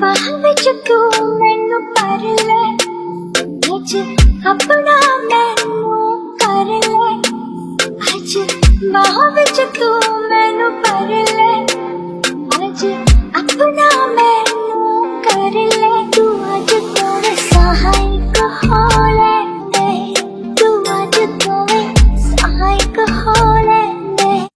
ਬਾਹ ਵਿੱਚ ਤੂੰ ਮੈਨੂੰ ਕਰ ਲੈ ਅੱਜ ਆਪਣਾ ਮੈਨੂੰ ਕਰ ਲੈ ਅੱਜ ਬਾਹ ਵਿੱਚ ਤੂੰ